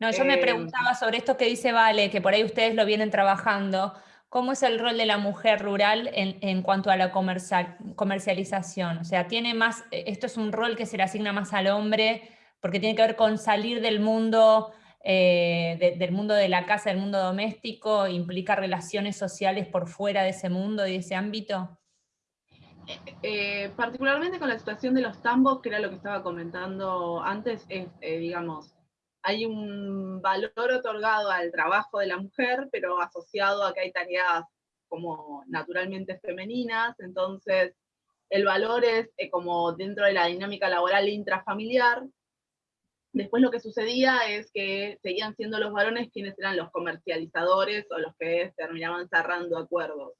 No, yo me Eh, preguntaba sobre esto que dice Vale, que por ahí ustedes lo vienen trabajando. ¿Cómo es el rol de la mujer rural en, en cuanto a la comercial- comercialización? O sea, tiene más, eh, esto es un rol que se le asigna más al hombre, porque tiene que ver con salir del mundo, eh, de- del mundo de la casa, del mundo doméstico, implica relaciones sociales por fuera de ese mundo y de ese ámbito. Eh, particularmente con la situación de los tambos, que era lo que estaba comentando antes, es, eh, digamos, hay un valor otorgado al trabajo de la mujer, pero asociado a que hay tareas como naturalmente femeninas, entonces el valor es eh, como dentro de la dinámica laboral intrafamiliar. Después lo que sucedía es que seguían siendo los varones quienes eran los comercializadores o los que terminaban cerrando acuerdos.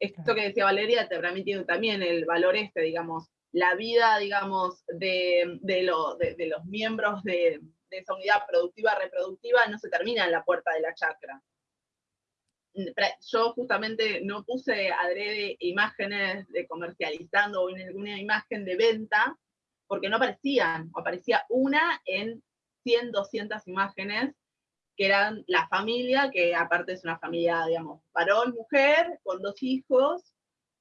Esto que decía Valeria te permite también el valor este, digamos, la vida, digamos, de, de, lo, de, de los miembros de, de, esa unidad productiva reproductiva no se termina en la puerta de la chacra. Yo justamente no puse adrede imágenes de comercializando o ninguna imagen de venta, porque no aparecían, aparecía una en 100, 200 imágenes que eran la familia, que aparte es una familia, digamos, varón, mujer, con dos hijos,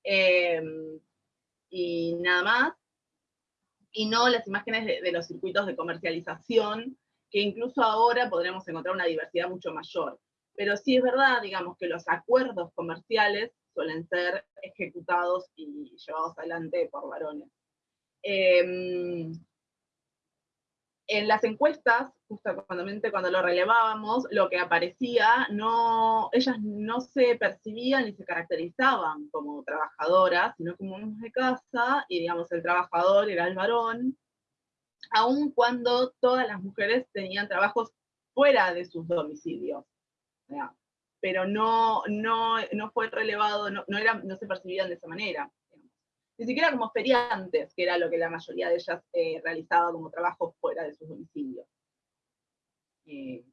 eh, y nada más, y no las imágenes de, los circuitos de comercialización, que incluso ahora podremos encontrar una diversidad mucho mayor. Pero sí es verdad, digamos, que los acuerdos comerciales suelen ser ejecutados y llevados adelante por varones. Eh, en las encuestas, justamente cuando lo relevábamos, lo que aparecía, no, ellas no se percibían ni se caracterizaban como trabajadoras, sino como amas de casa, y digamos el trabajador era el varón, aun cuando todas las mujeres tenían trabajos fuera de sus domicilios. Pero no, no, no fue relevado, no, no, era, no se percibían de esa manera ni siquiera como feriantes, que era lo que la mayoría de ellas eh, realizaba como trabajo fuera de sus domicilios. Eh,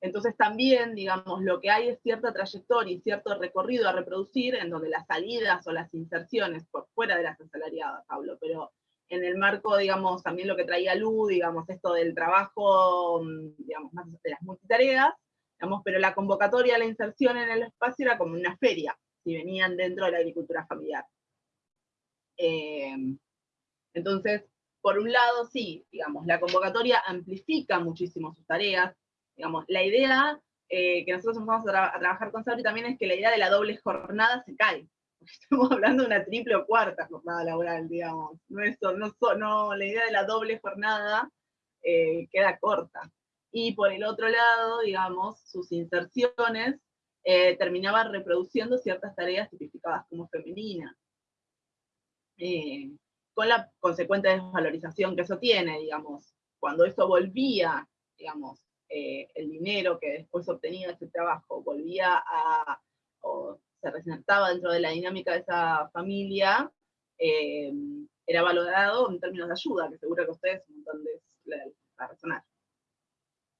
entonces también, digamos, lo que hay es cierta trayectoria y cierto recorrido a reproducir, en donde las salidas o las inserciones, por fuera de las asalariadas, Pablo, pero en el marco, digamos, también lo que traía Lu, digamos, esto del trabajo, digamos, más de las multitareas, digamos, pero la convocatoria a la inserción en el espacio era como una feria, si venían dentro de la agricultura familiar. Eh, entonces, por un lado, sí, digamos, la convocatoria amplifica muchísimo sus tareas. Digamos, la idea eh, que nosotros empezamos a, tra a, trabajar con Sabri también es que la idea de la doble jornada se cae. Estamos hablando de una triple o cuarta jornada laboral, digamos. No, no, no la idea de la doble jornada eh, queda corta. Y por el otro lado, digamos, sus inserciones eh, terminaban reproduciendo ciertas tareas tipificadas como femeninas. Eh, con la consecuente desvalorización que eso tiene, digamos, cuando eso volvía, digamos, el dinero que después obtenía ese trabajo, volvía a, se resaltaba dentro de la dinámica de esa familia, eh, era valorado en términos de ayuda, que seguro que ustedes un montón de a razonar.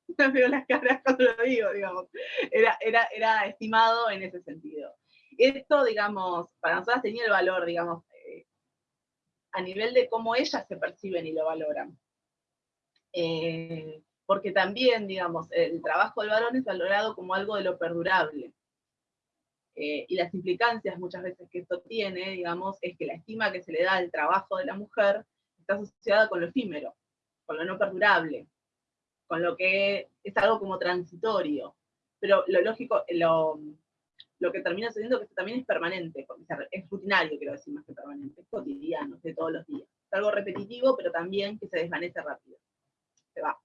No veo las caras cuando lo digo, digamos. Era, era, era estimado en ese sentido. Esto, digamos, para nosotros tenía el valor, digamos, a nivel de cómo ellas se perciben y lo valoran. Eh, porque también, digamos, el trabajo del varón es valorado como algo de lo perdurable. Eh, y las implicancias muchas veces que esto tiene, digamos, es que la estima que se le da al trabajo de la mujer está asociada con lo efímero, con lo no perdurable, con lo que es algo como transitorio. Pero lo lógico, lo, lo que termina sucediendo que esto también es permanente, es rutinario, quiero decir, más que permanente, es cotidiano, de todos los días. Es algo repetitivo, pero también que se desvanece rápido. Se va.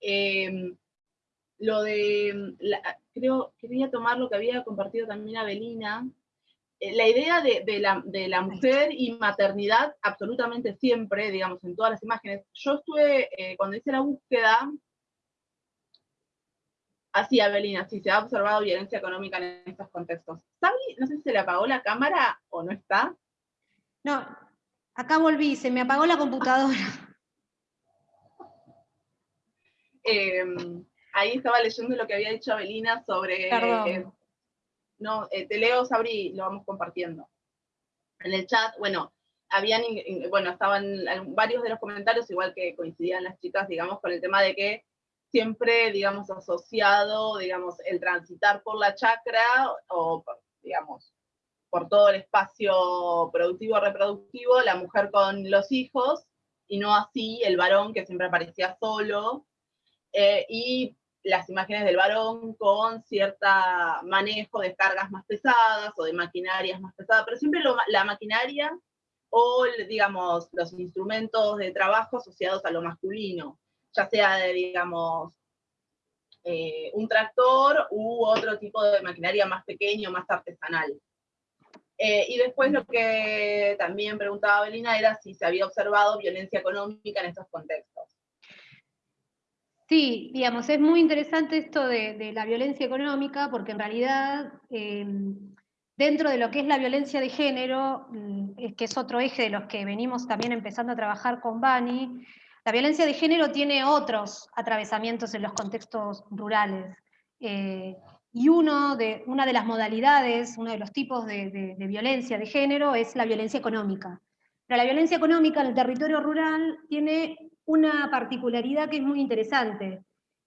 Eh, lo de, la, creo, quería tomar lo que había compartido también Abelina, eh, la idea de, de, la, de, la, mujer y maternidad absolutamente siempre, digamos, en todas las imágenes. Yo estuve, eh, cuando hice la búsqueda, Así, Abelina, sí, se ha observado violencia económica en estos contextos. ¿Sabri, no sé si se le apagó la cámara o no está? No, acá volví, se me apagó la computadora. Eh, ahí estaba leyendo lo que había dicho Abelina sobre... Eh, no, eh, te leo, Sabri, lo vamos compartiendo. En el chat, bueno, habían, bueno, estaban varios de los comentarios, igual que coincidían las chicas, digamos, con el tema de que siempre, digamos, asociado, digamos, el transitar por la chacra o, digamos, por todo el espacio productivo reproductivo, la mujer con los hijos, y no así el varón que siempre aparecía solo, eh, y las imágenes del varón con cierta manejo de cargas más pesadas o de maquinarias más pesadas, pero siempre la maquinaria o, digamos, los instrumentos de trabajo asociados a lo masculino, ya sea de, digamos, eh, un tractor u otro tipo de maquinaria más pequeño, más artesanal. Eh, y después lo que también preguntaba Belina era si se había observado violencia económica en estos contextos. Sí, digamos, es muy interesante esto de, la violencia económica, porque en realidad eh, dentro de lo que es la violencia de género, mm, que es otro eje de los que venimos también empezando a trabajar con Bani, la violencia de género tiene otros atravesamientos en los contextos rurales. Eh, y uno de, una de las modalidades, uno de los tipos de, violencia de género es la violencia económica. Pero la violencia económica en el territorio rural tiene una particularidad que es muy interesante,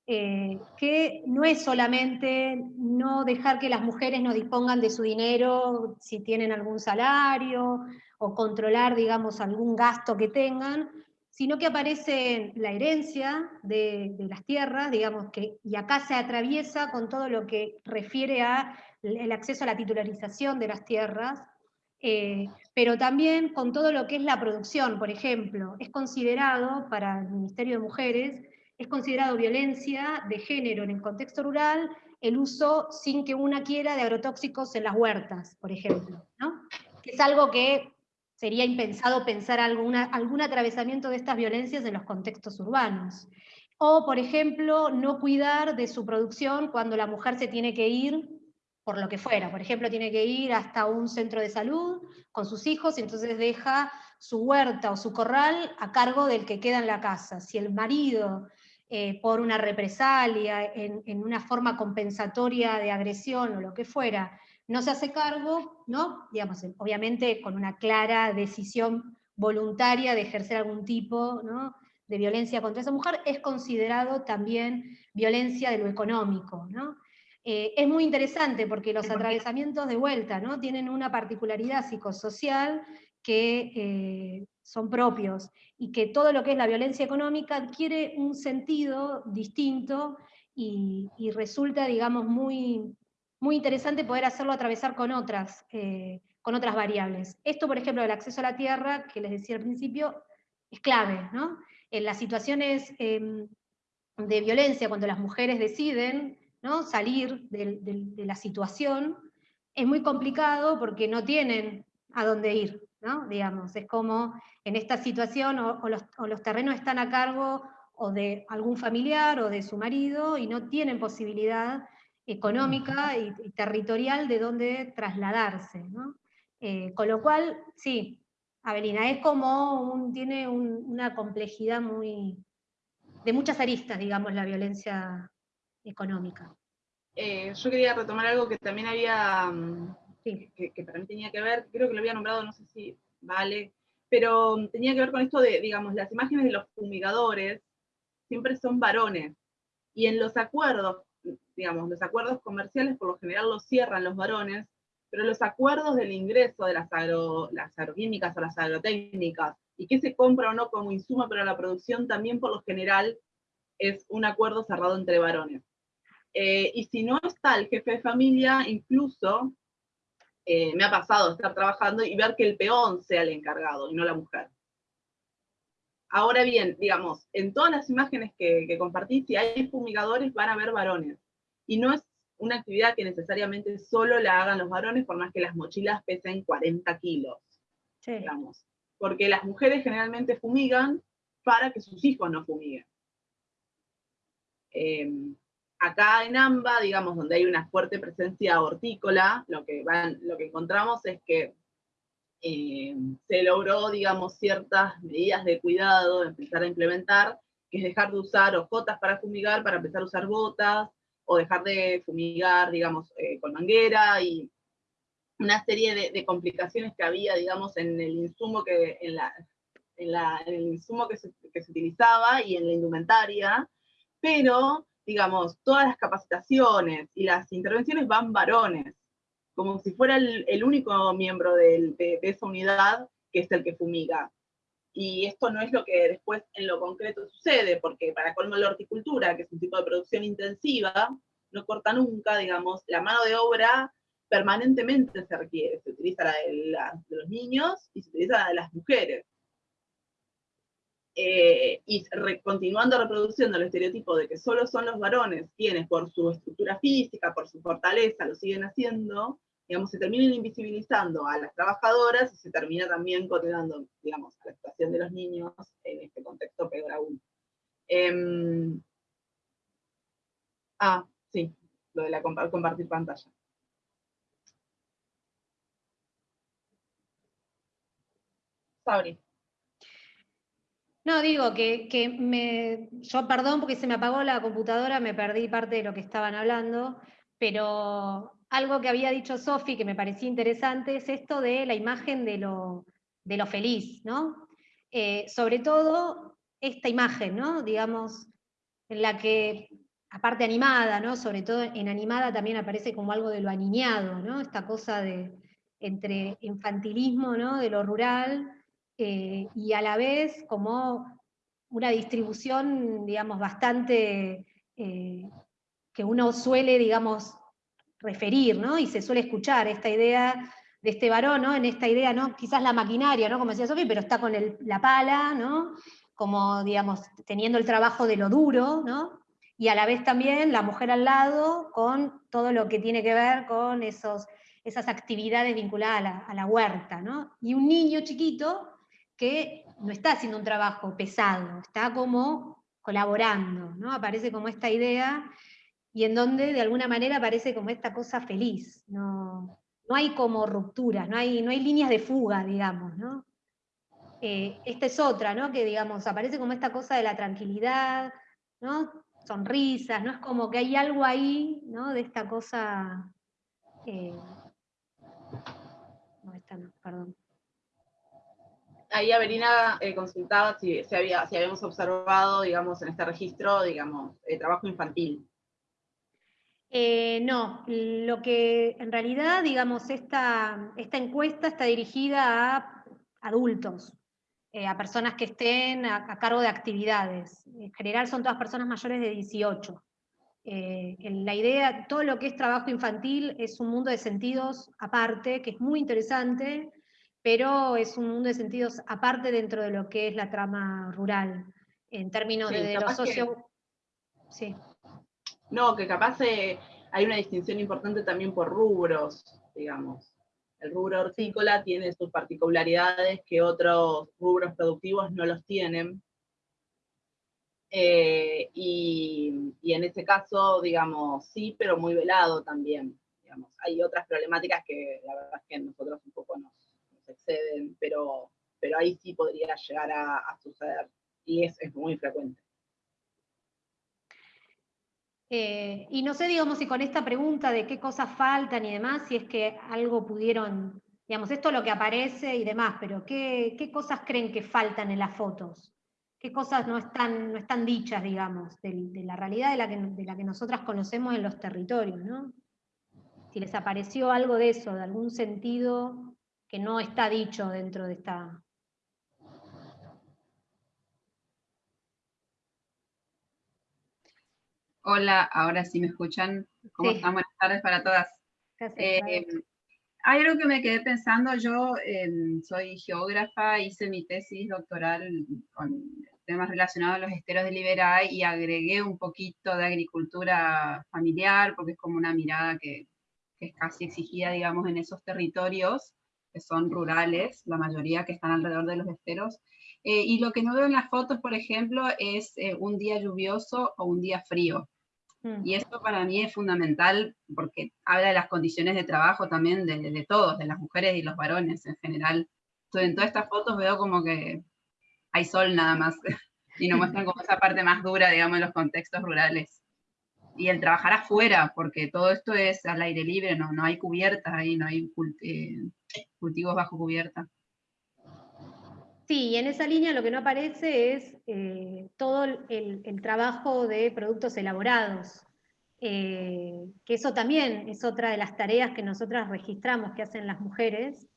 eh, que no es solamente no dejar que las mujeres no dispongan de su dinero si tienen algún salario, o controlar, digamos, algún gasto que tengan, sino que aparece la herencia de, las tierras, digamos, que, y acá se atraviesa con todo lo que refiere a el acceso a la titularización de las tierras, eh, pero también con todo lo que es la producción, por ejemplo, es considerado para el Ministerio de Mujeres, es considerado violencia de género en el contexto rural el uso sin que una quiera de agrotóxicos en las huertas, por ejemplo, ¿no? que es algo que sería impensado pensar alguna, algún atravesamiento de estas violencias en los contextos urbanos. O, por ejemplo, no cuidar de su producción cuando la mujer se tiene que ir por lo que fuera. Por ejemplo, tiene que ir hasta un centro de salud con sus hijos y entonces deja su huerta o su corral a cargo del que queda en la casa. Si el marido, eh, por una represalia, en, una forma compensatoria de agresión o lo que fuera, no se hace cargo, ¿no? Digamos, obviamente con una clara decisión voluntaria de ejercer algún tipo de violencia contra esa mujer, es considerado también violencia de lo económico. Eh, es muy interesante porque los atravesamientos de vuelta ¿no? tienen una particularidad psicosocial que eh, son propios y que todo lo que es la violencia económica adquiere un sentido distinto y, y resulta, digamos, muy, muy interesante poder hacerlo atravesar con otras, eh, con otras variables. Esto, por ejemplo, del acceso a la tierra, que les decía al principio, es clave, ¿no? En las situaciones em, de violencia, cuando las mujeres deciden ¿no? salir de, la situación, es muy complicado porque no tienen a dónde ir, ¿no? Digamos, es como en esta situación o, los, terrenos están a cargo o de algún familiar o de su marido y no tienen posibilidad económica y, territorial de dónde trasladarse. Eh, con lo cual, sí, Avelina, es como un, tiene una complejidad muy, de muchas aristas, digamos, la violencia económica. Eh, yo quería retomar algo que también había, mm, que, que, para mí tenía que ver, creo que lo había nombrado, no sé si vale, pero tenía que ver con esto de, digamos, las imágenes de los fumigadores siempre son varones, y en los acuerdos digamos, los acuerdos comerciales por lo general los cierran los varones, pero los acuerdos del ingreso de las, las agroquímicas o las agrotécnicas, y que se compra o no como insumo para la producción, también por lo general es un acuerdo cerrado entre varones. Eh, y si no está el jefe de familia, incluso eh, me ha pasado estar trabajando y ver que el peón sea el encargado y no la mujer. Ahora bien, digamos, en todas las imágenes que, que compartí, si hay fumigadores van a haber varones. Y no es una actividad que necesariamente solo la hagan los varones, por más que las mochilas pesen 40 kilos, digamos. Porque las mujeres generalmente fumigan para que sus hijos no fumiguen. Em, acá en AMBA, digamos, donde hay una fuerte presencia hortícola, lo que, van, lo que encontramos es que eh, se logró, digamos, ciertas medidas de cuidado, empezar a implementar, que es dejar de usar hojotas para fumigar, para empezar a usar botas, o dejar de fumigar, digamos, eh, con manguera, y una serie de, complicaciones que había, digamos, en el insumo que, en la, en el insumo que se, que se, utilizaba y en la indumentaria, pero, digamos, todas las capacitaciones y las intervenciones van varones, como si fuera el, único miembro de, esa unidad que es el que fumiga. Y esto no es lo que después en lo concreto sucede, porque para colmo la horticultura, que es un tipo de producción intensiva, no corta nunca, digamos, la mano de obra permanentemente se requiere. Se utiliza la de, los niños y se utiliza la de las mujeres. Eh, y continuando reproduciendo el estereotipo de que solo son los varones quienes por su estructura física, por su fortaleza, lo siguen haciendo, digamos, se terminan invisibilizando a las trabajadoras y se termina también condenando, digamos, a la situación de los niños en este contexto peor aún. Em, ah, sí, lo de la compartir pantalla. Sabri. No, digo que, que, me, yo perdón porque se me apagó la computadora, me perdí parte de lo que estaban hablando, pero algo que había dicho Sofi que me parecía interesante es esto de la imagen de lo, feliz, ¿no? Eh, sobre todo esta imagen, ¿no? Digamos, en la que, aparte animada, ¿no? Sobre todo en animada también aparece como algo de lo aniñado, ¿no? Esta cosa de entre infantilismo, ¿no? De lo rural, eh, y a la vez como una distribución, digamos, bastante eh, que uno suele, digamos, referir, ¿no? Y se suele escuchar esta idea de este varón, ¿no? En esta idea, ¿no? Quizás la maquinaria, ¿no? Como decía Sofía, pero está con la pala, ¿no? Como, digamos, teniendo el trabajo de lo duro, ¿no? Y a la vez también la mujer al lado con todo lo que tiene que ver con esos, esas actividades vinculadas a la, a la huerta, ¿no? Y un niño chiquito que no está haciendo un trabajo pesado, está como colaborando, ¿no? Aparece como esta idea y en donde de alguna manera aparece como esta cosa feliz, no, no hay como rupturas, no hay, no hay líneas de fuga, digamos, ¿no? Eh, esta es otra, ¿no? Que digamos, aparece como esta cosa de la tranquilidad, ¿no? Sonrisas, ¿no? Es como que hay algo ahí, ¿no? De esta cosa... Eh, no, esta no, perdón. Ahí Averina eh, consultaba si, si, había, si habíamos observado, digamos, en este registro, digamos, trabajo infantil. Eh, no, lo que en realidad, digamos, esta, esta encuesta está dirigida a adultos, eh, a personas que estén a, cargo de actividades. En general son todas personas mayores de 18. Eh, la idea, todo lo que es trabajo infantil es un mundo de sentidos aparte, que es muy interesante, pero es un mundo de sentidos aparte dentro de lo que es la trama rural, en términos de, lo socio... Sí. No, que capaz eh, hay una distinción importante también por rubros, digamos. El rubro hortícola tiene sus particularidades que otros rubros productivos no los tienen. Eh, y, en ese caso, digamos, sí, pero muy velado también. Digamos. Hay otras problemáticas que la verdad es que nosotros un poco nos, exceden, pero, pero ahí sí podría llegar a, suceder. Y es muy frecuente. Eh, y no sé, digamos, si con esta pregunta de qué cosas faltan y demás, si es que algo pudieron, digamos, esto es lo que aparece y demás, pero ¿qué, cosas creen que faltan en las fotos? ¿Qué cosas no están, no están dichas, digamos, de, la realidad de la, que, de la que nosotras conocemos en los territorios, ¿no? Si les apareció algo de eso, de algún sentido que no está dicho dentro de esta, Hola, ahora sí me escuchan. ¿Cómo están? Buenas tardes para todas. Eh, hay algo que me quedé pensando, yo em, soy geógrafa, hice mi tesis doctoral con temas relacionados a los esteros de Liberay y agregué un poquito de agricultura familiar, porque es como una mirada que, es casi exigida, digamos, en esos territorios que son rurales, la mayoría que están alrededor de los esteros. Eh, y lo que no veo en las fotos, por ejemplo, es eh, un día lluvioso o un día frío. Mm. Y esto para mí es fundamental porque habla de las condiciones de trabajo también de, todos, de las mujeres y los varones en general. Entonces, en todas estas fotos veo como que hay sol nada más y nos muestran como esa parte más dura, digamos, en los contextos rurales. Y el trabajar afuera, porque todo esto es al aire libre, no, no hay cubiertas ahí, no hay eh, cultivos bajo cubierta. Sí, y en esa línea lo que no aparece es eh, todo el, trabajo de productos elaborados, eh, que eso también es otra de las tareas que nosotras registramos que hacen las mujeres,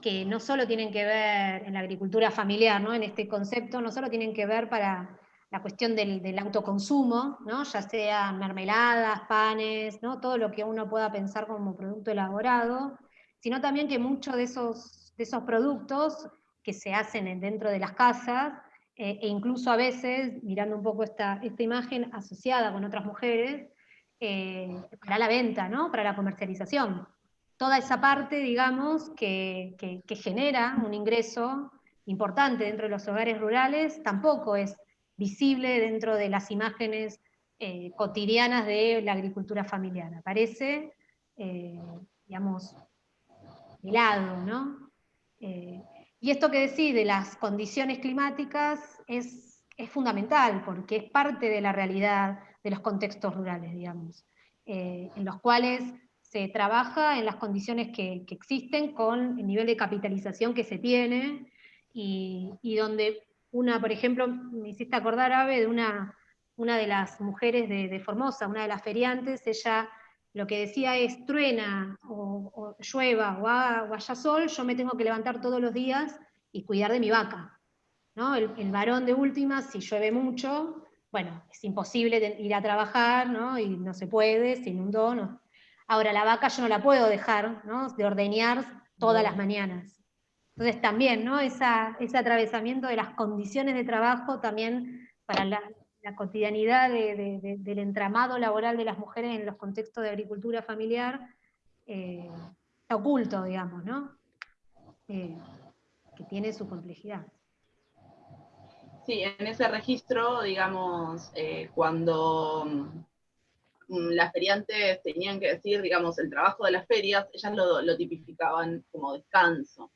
que no solo tienen que ver en la agricultura familiar, ¿no? en este concepto, no solo tienen que ver para la cuestión del, autoconsumo, ¿no? ya sea mermeladas, panes, ¿no? todo lo que uno pueda pensar como producto elaborado, sino también que muchos de esos, de esos productos que se hacen dentro de las casas, eh, e incluso a veces, mirando un poco esta, esta imagen asociada con otras mujeres, eh, para la venta, ¿no? para la comercialización. Toda esa parte, digamos, que, que, genera un ingreso importante dentro de los hogares rurales, tampoco es visible dentro de las imágenes eh, cotidianas de la agricultura familiar. Aparece, digamos, de lado, ¿no? Y esto que decís de las condiciones climáticas es, fundamental, porque es parte de la realidad de los contextos rurales, digamos, eh, en los cuales se trabaja en las condiciones que, existen con el nivel de capitalización que se tiene, y, donde una, por ejemplo, me hiciste acordar, Ave, de una, una de las mujeres de, de Formosa, una de las feriantes, ella lo que decía es truena o, llueva o, haya sol, yo me tengo que levantar todos los días y cuidar de mi vaca. ¿no? El, varón de última, si llueve mucho, bueno, es imposible ir a trabajar, ¿no? y no se puede, se inundó. No. Ahora, la vaca yo no la puedo dejar ¿no? de ordeñar todas las mañanas. Entonces también, ¿no? Ese atravesamiento de las condiciones de trabajo también para la, cotidianidad del entramado laboral de las mujeres en los contextos de agricultura familiar eh, está oculto, digamos, ¿no? Eh, que tiene su complejidad. Sí, en ese registro, digamos, eh, cuando mm, las feriantes tenían que decir, digamos, el trabajo de las ferias, ellas lo tipificaban como descanso,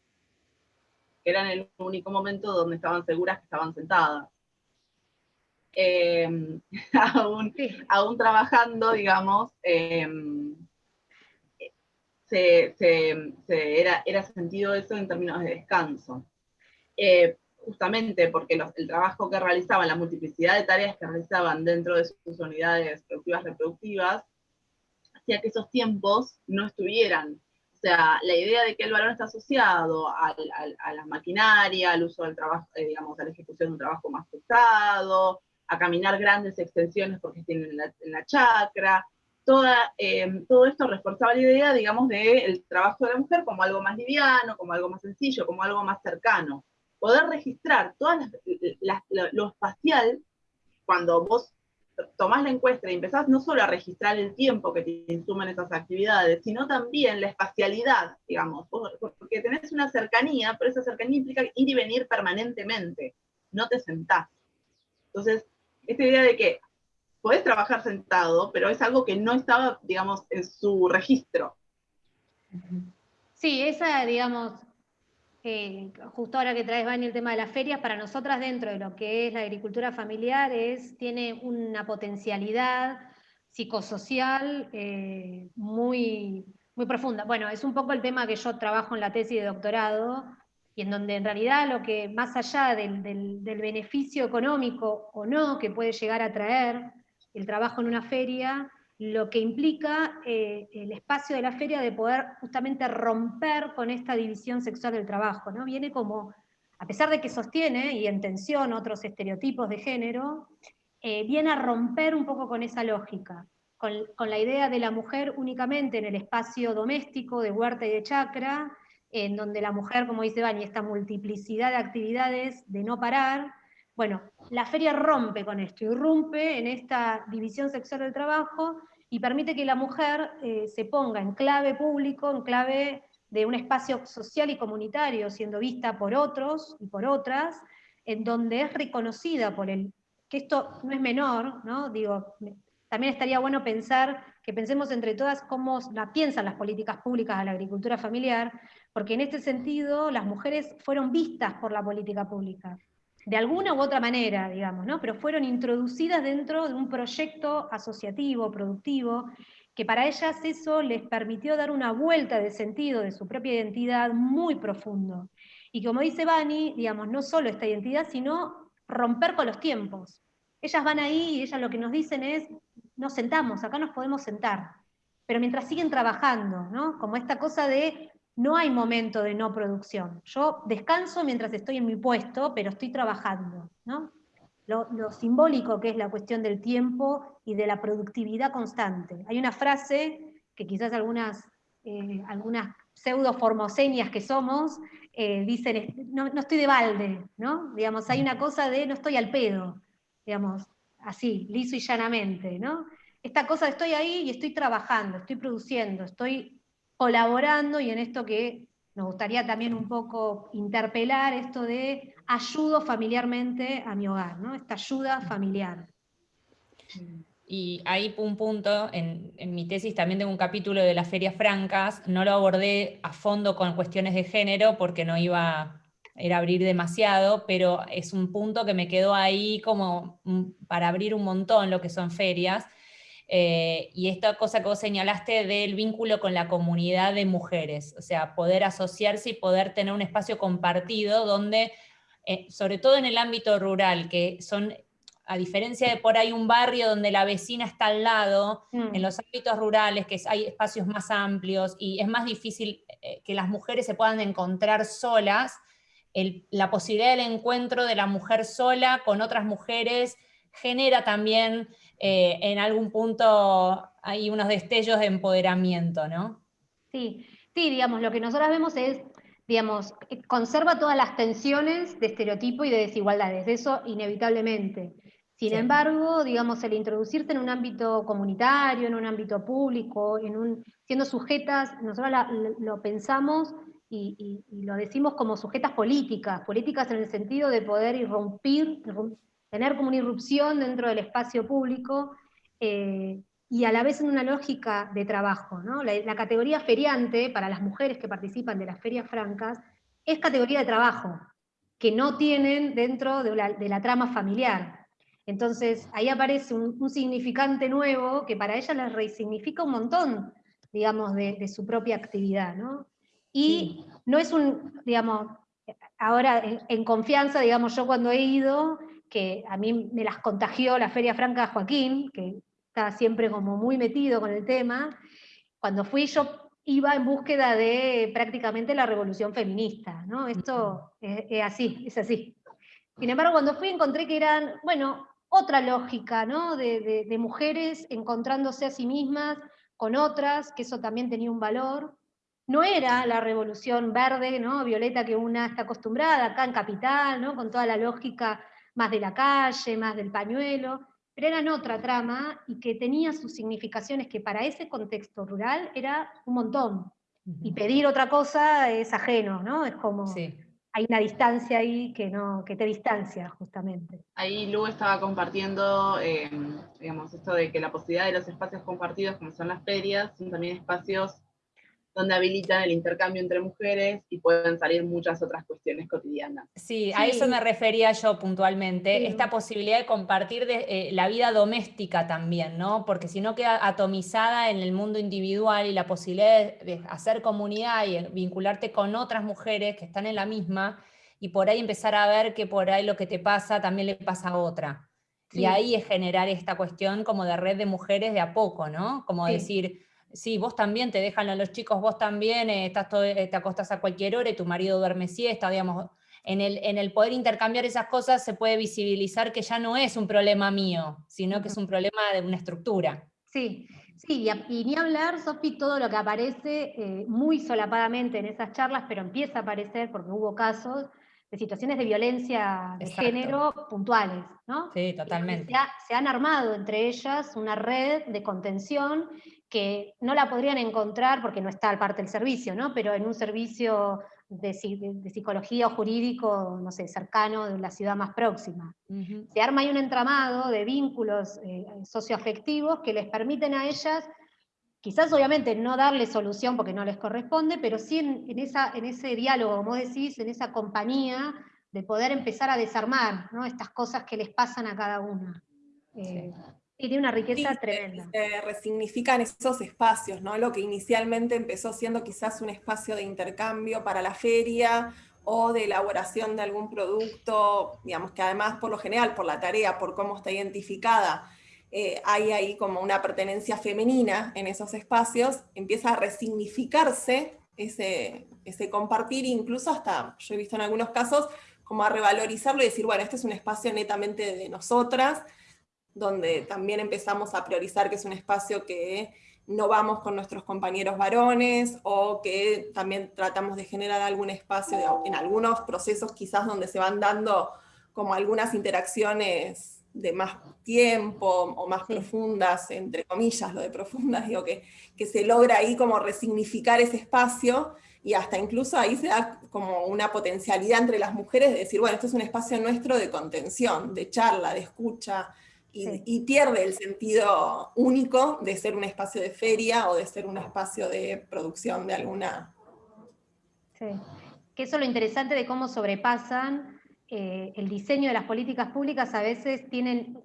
que era el único momento donde estaban seguras que estaban sentadas eh, aún, trabajando, digamos, em, se, era, era, sentido eso en términos de descanso. Eh, justamente porque el trabajo que realizaban, la multiplicidad de tareas que realizaban dentro de sus unidades productivas reproductivas, hacía que esos tiempos no estuvieran. Sea, la idea de que el valor está asociado a la maquinaria, al uso del trabajo, eh, digamos, a la ejecución de un trabajo más pesado, a caminar grandes extensiones porque tienen en la, chacra. Toda, eh, todo esto reforzaba la idea, digamos, del trabajo de la mujer como algo más liviano, como algo más sencillo, como algo más cercano. Poder registrar todas lo espacial, cuando vos tomás la encuesta y empezás no solo a registrar el tiempo que te insumen esas actividades, sino también la espacialidad, digamos, porque tenés una cercanía, pero esa cercanía implica ir y venir permanentemente, no te sentás. Entonces, esta idea de que podés trabajar sentado, pero es algo que no estaba, digamos, en su registro. Sí, esa, digamos, eh, justo ahora que traes, Vani, el tema de las ferias, para nosotras dentro de lo que es la agricultura familiar, es, tiene una potencialidad psicosocial eh, muy, muy profunda. Bueno, es un poco el tema que yo trabajo en la tesis de doctorado, y en donde en realidad lo que más allá del, beneficio económico o no que puede llegar a traer el trabajo en una feria, lo que implica eh, el espacio de la feria de poder justamente romper con esta división sexual del trabajo, ¿no? Viene como, a pesar de que sostiene y en tensión otros estereotipos de género, eh, viene a romper un poco con esa lógica, con, la idea de la mujer únicamente en el espacio doméstico de huerta y de chacra, en donde la mujer, como dice Bani, esta multiplicidad de actividades de no parar, bueno, la feria rompe con esto, irrumpe en esta división sexual del trabajo y permite que la mujer eh, se ponga en clave público, en clave de un espacio social y comunitario, siendo vista por otros y por otras, en donde es reconocida por el, que esto no es menor, ¿no? Digo, también estaría bueno pensar, que pensemos entre todas cómo la piensan las políticas públicas a la agricultura familiar, porque en este sentido las mujeres fueron vistas por la política pública, de alguna u otra manera, digamos, ¿no? pero fueron introducidas dentro de un proyecto asociativo, productivo, que para ellas eso les permitió dar una vuelta de sentido de su propia identidad muy profundo, Y como dice Bani, digamos, no solo esta identidad, sino romper con los tiempos. Ellas van ahí y ellas lo que nos dicen es, nos sentamos, acá nos podemos sentar. Pero mientras siguen trabajando, ¿no? Como esta cosa de no hay momento de no producción. Yo descanso mientras estoy en mi puesto, pero estoy trabajando, ¿no? Lo, simbólico que es la cuestión del tiempo y de la productividad constante. Hay una frase que quizás algunas, eh, algunas pseudo formosenias que somos eh, dicen, no, no, estoy de balde, ¿no? Digamos, hay una cosa de no estoy al pedo, digamos, así, liso y llanamente, ¿no? Esta cosa de estoy ahí y estoy trabajando, estoy produciendo, estoy colaborando y en esto que nos gustaría también un poco interpelar, esto de ayudo familiarmente a mi hogar, ¿no? Esta ayuda familiar. Y hay un punto, en, en, mi tesis también tengo un capítulo de las ferias francas, no lo abordé a fondo con cuestiones de género porque no iba, era abrir demasiado, pero es un punto que me quedó ahí como para abrir un montón lo que son ferias, eh, y esta cosa que vos señalaste del vínculo con la comunidad de mujeres, o sea, poder asociarse y poder tener un espacio compartido donde, eh, sobre todo en el ámbito rural, que son, a diferencia de por ahí un barrio donde la vecina está al lado, mm. en los ámbitos rurales, que hay espacios más amplios y es más difícil eh, que las mujeres se puedan encontrar solas, la posibilidad del encuentro de la mujer sola con otras mujeres genera también eh, en algún punto hay unos destellos de empoderamiento, ¿no? Sí, sí, digamos, lo que nosotros vemos es, digamos, conserva todas las tensiones de estereotipo y de desigualdades, eso inevitablemente. Sin embargo, digamos, el introducirse en un ámbito comunitario, en un ámbito público, en un, siendo sujetas, nosotros lo pensamos y, lo decimos como sujetas políticas, políticas en el sentido de poder irrumpir, tener como una irrupción dentro del espacio público eh, y a la vez en una lógica de trabajo. La, categoría feriante, para las mujeres que participan de las ferias francas, es categoría de trabajo, que no tienen dentro de la, trama familiar. Entonces ahí aparece un, significante nuevo que para ellas les resignifica un montón, digamos, de, su propia actividad. Y no es un, digamos, ahora en, confianza, digamos, yo cuando he ido, que a mí me las contagió la Feria Franca Joaquín, que estaba siempre como muy metido con el tema, cuando fui yo iba en búsqueda de prácticamente la revolución feminista, ¿no? Esto es, así, es así. Sin embargo, cuando fui encontré que eran, bueno, otra lógica, ¿no? De, de mujeres encontrándose a sí mismas con otras, que eso también tenía un valor. No era la revolución verde, ¿no? Violeta que una está acostumbrada acá en Capital, ¿no? Con toda la lógica más de la calle, más del pañuelo, pero eran otra trama y que tenía sus significaciones que para ese contexto rural era un montón. Y pedir otra cosa es ajeno, ¿no? Es como... Hay una distancia ahí que, no, que te distancia, justamente. Ahí Lu estaba compartiendo, eh, digamos, esto de que la posibilidad de los espacios compartidos, como son las ferias, son también espacios donde habilitan el intercambio entre mujeres y pueden salir muchas otras cuestiones cotidianas. Sí, a eso me refería yo puntualmente, esta posibilidad de compartir de, eh, la vida doméstica también, ¿no? Porque si no queda atomizada en el mundo individual y la posibilidad de, hacer comunidad y vincularte con otras mujeres que están en la misma, y por ahí empezar a ver que por ahí lo que te pasa también le pasa a otra. Y ahí es generar esta cuestión como de red de mujeres de a poco, ¿no? Como decir, sí, vos también te dejan a los chicos, vos también eh, estás todo, eh, te acostás a cualquier hora y tu marido duerme siesta, digamos, en el, en el poder intercambiar esas cosas se puede visibilizar que ya no es un problema mío, sino que es un problema de una estructura. Sí, sí, y, ni hablar, Sofi, todo lo que aparece eh, muy solapadamente en esas charlas, pero empieza a aparecer porque hubo casos de situaciones de violencia de género puntuales, ¿no? Sí, totalmente. se, han armado entre ellas una red de contención que no la podrían encontrar porque no está al parte del servicio, ¿no? pero en un servicio de, psicología o jurídico, no sé, cercano de la ciudad más próxima. Se arma ahí un entramado de vínculos eh, socioafectivos que les permiten a ellas, quizás obviamente no darle solución porque no les corresponde, pero sí en, esa, en ese diálogo, como decís, en esa compañía, de poder empezar a desarmar ¿no? estas cosas que les pasan a cada una. Eh, tiene una riqueza tremenda. Se, resignifican esos espacios, ¿no? Lo que inicialmente empezó siendo quizás un espacio de intercambio para la feria o de elaboración de algún producto, digamos que además por lo general, por la tarea, por cómo está identificada, eh, hay ahí como una pertenencia femenina en esos espacios, empieza a resignificarse ese, ese compartir, incluso hasta, yo he visto en algunos casos, como a revalorizarlo y decir, bueno, este es un espacio netamente de nosotras, donde también empezamos a priorizar que es un espacio que no vamos con nuestros compañeros varones, o que también tratamos de generar algún espacio en algunos procesos quizás donde se van dando como algunas interacciones de más tiempo o más profundas, entre comillas lo de profundas, digo que, que se logra ahí como resignificar ese espacio, y hasta incluso ahí se da como una potencialidad entre las mujeres de decir, bueno, este es un espacio nuestro de contención, de charla, de escucha, y, pierde el sentido único de ser un espacio de feria o de ser un espacio de producción de alguna... Sí, que eso es lo interesante de cómo sobrepasan eh, el diseño de las políticas públicas, a veces tienen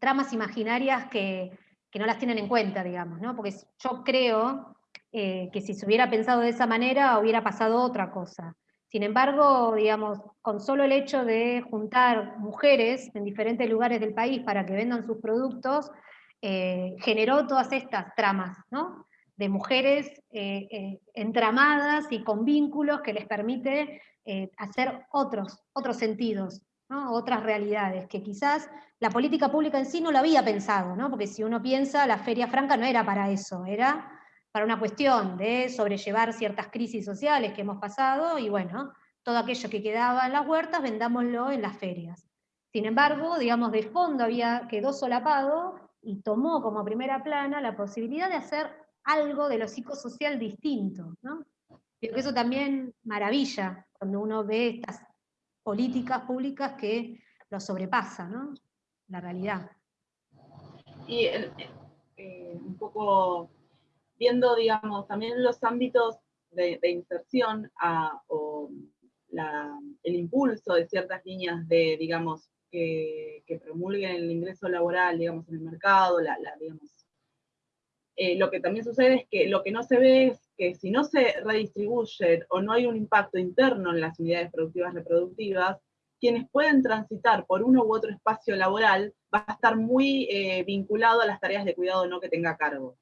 tramas imaginarias que, que no las tienen en cuenta, digamos, ¿no? Porque yo creo eh, que si se hubiera pensado de esa manera hubiera pasado otra cosa. Sin embargo, digamos, con solo el hecho de juntar mujeres en diferentes lugares del país para que vendan sus productos, eh, generó todas estas tramas, ¿no? de mujeres eh, eh, entramadas y con vínculos que les permite hacer otros, otros sentidos, otras realidades, que quizás la política pública en sí no lo había pensado, ¿no? porque si uno piensa, la Feria Franca no era para eso, era para una cuestión de sobrellevar ciertas crisis sociales que hemos pasado, y bueno, todo aquello que quedaba en las huertas, vendámoslo en las ferias. Sin embargo, digamos, de fondo había, quedó solapado y tomó como primera plana la posibilidad de hacer algo de lo psicosocial distinto, ¿no? que eso también maravilla cuando uno ve estas políticas públicas que lo sobrepasan, ¿no? La realidad. Y eh, un poco viendo, digamos, también los ámbitos de, inserción o el impulso de ciertas líneas de, digamos, que, promulguen el ingreso laboral, digamos, en el mercado, eh, lo que también sucede es que lo que no se ve es que si no se redistribuye o no hay un impacto interno en las unidades productivas reproductivas, quienes pueden transitar por uno u otro espacio laboral va a estar muy eh, vinculado a las tareas de cuidado no que tenga cargo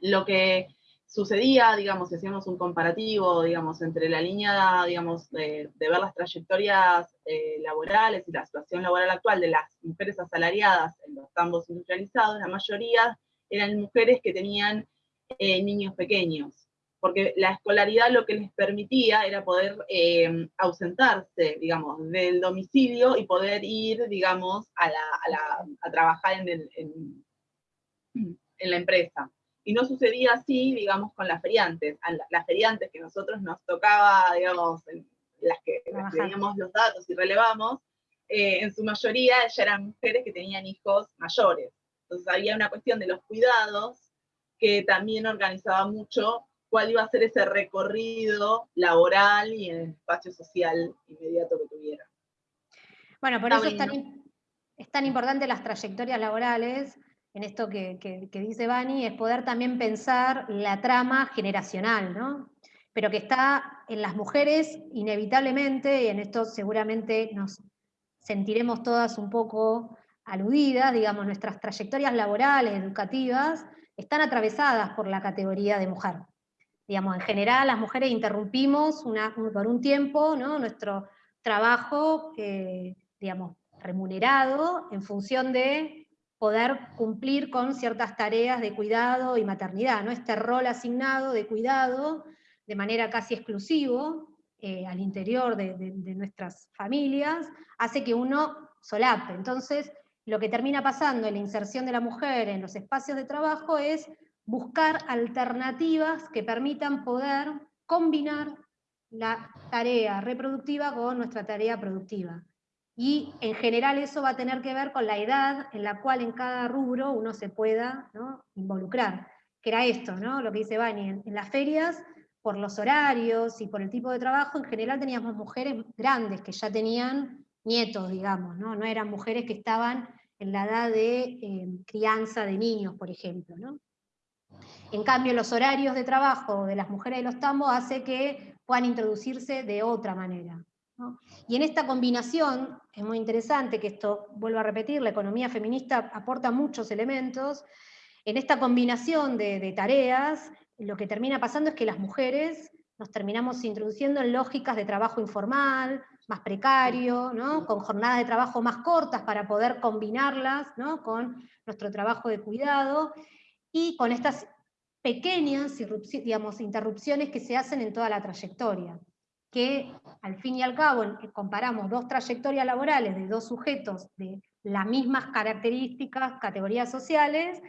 lo que sucedía, digamos, si hacíamos un comparativo, digamos, entre la línea, digamos, de, ver las trayectorias eh, laborales y la situación laboral actual de las mujeres asalariadas en los campos industrializados, la mayoría eran mujeres que tenían eh, niños pequeños, porque la escolaridad lo que les permitía era poder eh, ausentarse, digamos, del domicilio y poder ir, digamos, a, trabajar en la empresa y no sucedía así, digamos, con las feriantes. Las feriantes que nosotros nos tocaba, digamos, las que, teníamos los datos y relevamos, eh, en su mayoría ya eran mujeres que tenían hijos mayores. Entonces había una cuestión de los cuidados que también organizaba mucho cuál iba a ser ese recorrido laboral y en el espacio social inmediato que tuviera. Bueno, por eso es tan, es tan importante las trayectorias laborales, en esto que, dice Bani, es poder también pensar la trama generacional, ¿no? Pero que está en las mujeres inevitablemente, y en esto seguramente nos sentiremos todas un poco aludidas, digamos, nuestras trayectorias laborales, educativas, están atravesadas por la categoría de mujer. Digamos, en general las mujeres interrumpimos por un tiempo ¿no? nuestro trabajo, eh, digamos, remunerado en función de poder cumplir con ciertas tareas de cuidado y maternidad, ¿no? Este rol asignado de cuidado de manera casi exclusivo eh, al interior de, nuestras familias, hace que uno solape. Entonces, lo que termina pasando en la inserción de la mujer en los espacios de trabajo es buscar alternativas que permitan poder combinar la tarea reproductiva con nuestra tarea productiva. Y en general eso va a tener que ver con la edad en la cual en cada rubro uno se pueda involucrar. Que era esto, ¿no? lo que dice Bani, en, las ferias, por los horarios y por el tipo de trabajo, en general teníamos mujeres grandes que ya tenían nietos, digamos, no, no eran mujeres que estaban en la edad de eh, crianza de niños, por ejemplo. ¿no? En cambio, los horarios de trabajo de las mujeres de los tambos hace que puedan introducirse de otra manera. Y en esta combinación, es muy interesante que esto, vuelvo a repetir, la economía feminista aporta muchos elementos, en esta combinación de, tareas, lo que termina pasando es que las mujeres nos terminamos introduciendo en lógicas de trabajo informal, más precario, con jornadas de trabajo más cortas para poder combinarlas con nuestro trabajo de cuidado, y con estas pequeñas interrupciones que se hacen en toda la trayectoria que al fin y al cabo comparamos dos trayectorias laborales de dos sujetos de las mismas características, categorías sociales,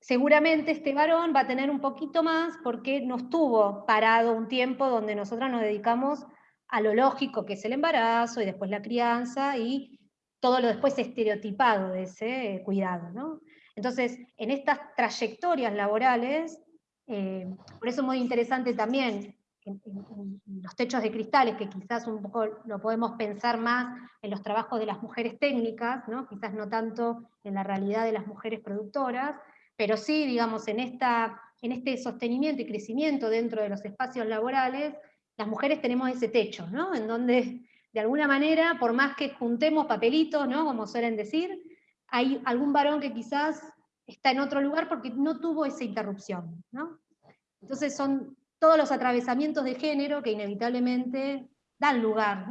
seguramente este varón va a tener un poquito más porque no estuvo parado un tiempo donde nosotros nos dedicamos a lo lógico que es el embarazo y después la crianza y todo lo después estereotipado de ese cuidado. Entonces, en estas trayectorias laborales, eh, por eso es muy interesante también en, los techos de cristales, que quizás un poco lo podemos pensar más en los trabajos de las mujeres técnicas, ¿no? quizás no tanto en la realidad de las mujeres productoras, pero sí, digamos, en, esta, en este sostenimiento y crecimiento dentro de los espacios laborales, las mujeres tenemos ese techo, ¿no? en donde de alguna manera, por más que juntemos papelitos, ¿no? como suelen decir, hay algún varón que quizás está en otro lugar porque no tuvo esa interrupción. ¿no? Entonces son todos los atravesamientos de género que inevitablemente dan lugar